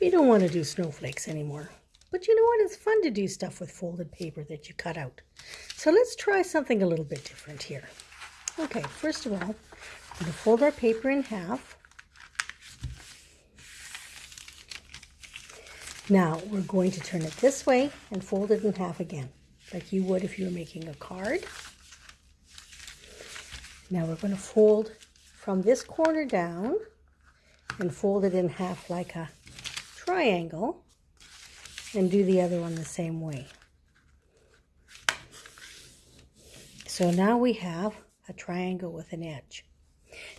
We don't want to do snowflakes anymore. But you know what? It's fun to do stuff with folded paper that you cut out. So let's try something a little bit different here. Okay, first of all, we're going to fold our paper in half. Now we're going to turn it this way and fold it in half again, like you would if you were making a card. Now we're going to fold from this corner down and fold it in half like a triangle and do the other one the same way. So now we have a triangle with an edge.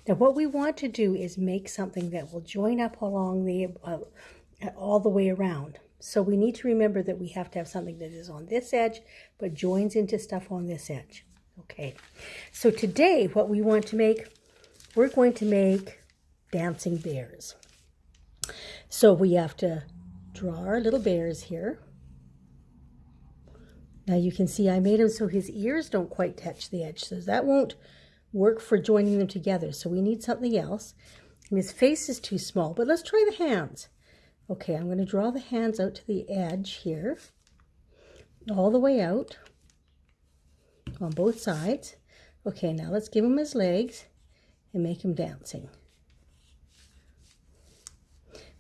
Now what we want to do is make something that will join up along the uh, all the way around. So we need to remember that we have to have something that is on this edge but joins into stuff on this edge. Okay, so today what we want to make, we're going to make dancing bears. So we have to draw our little bears here. Now you can see I made him so his ears don't quite touch the edge, so that won't work for joining them together. So we need something else. And his face is too small, but let's try the hands. Okay, I'm going to draw the hands out to the edge here, all the way out on both sides. Okay, now let's give him his legs and make him dancing.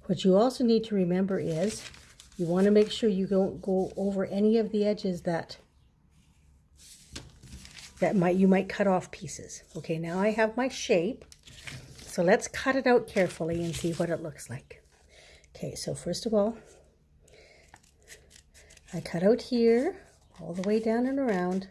What you also need to remember is you want to make sure you don't go over any of the edges that that might you might cut off pieces. Okay, now I have my shape. So let's cut it out carefully and see what it looks like. Okay, so first of all, I cut out here all the way down and around.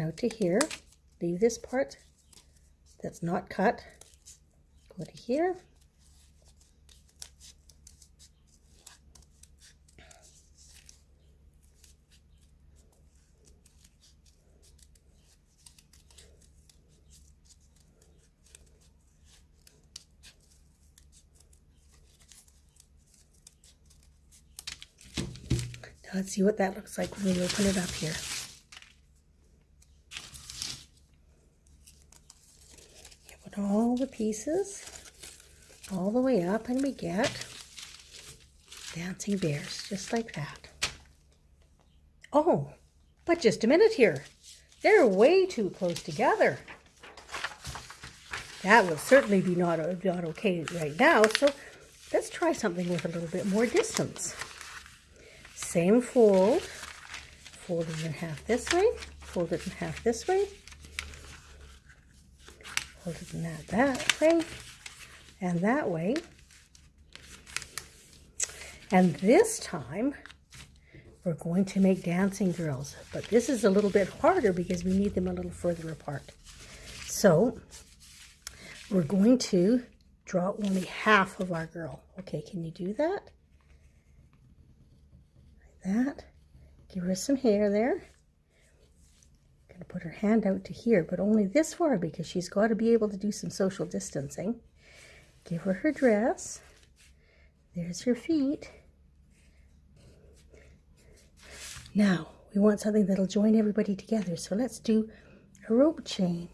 Out to here, leave this part that's not cut, go to here, Now let's see what that looks like when we open it up here. All the pieces all the way up and we get dancing bears just like that. Oh, but just a minute here. They're way too close together. That would certainly be not, not okay right now, so let's try something with a little bit more distance. Same fold, fold it in half this way, fold it in half this way, In that, way and that way. And this time, we're going to make dancing girls. But this is a little bit harder because we need them a little further apart. So, we're going to draw only half of our girl. Okay, can you do that? Like that. Give her some hair there to put her hand out to here, but only this far because she's got to be able to do some social distancing. Give her her dress. There's her feet. Now, we want something that'll join everybody together, so let's do a rope chain.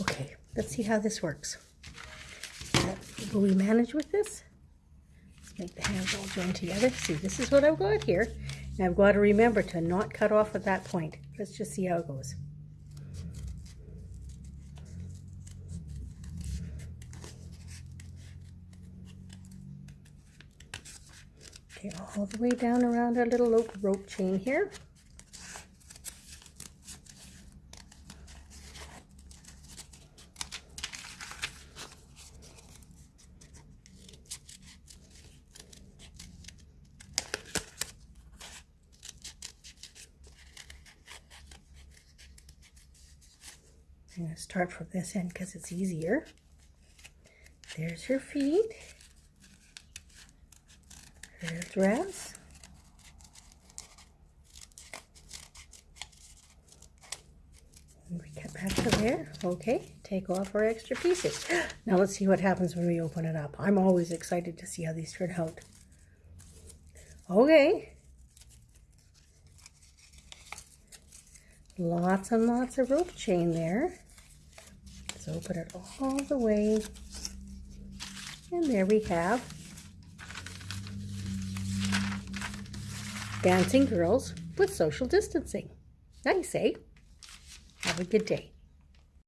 Okay, let's see how this works. Will we manage with this? Make the hands all join together. See, this is what I've got here. And I've got to remember to not cut off at that point. Let's just see how it goes. Okay, all the way down around our little rope chain here. I'm going to start from this end because it's easier. There's her feet. Her dress. And we cut back to there. Okay, take off our extra pieces. Now let's see what happens when we open it up. I'm always excited to see how these turn out. Okay. Lots and lots of rope chain there. Let's open it all the way. And there we have dancing girls with social distancing. Nice, eh? Have a good day.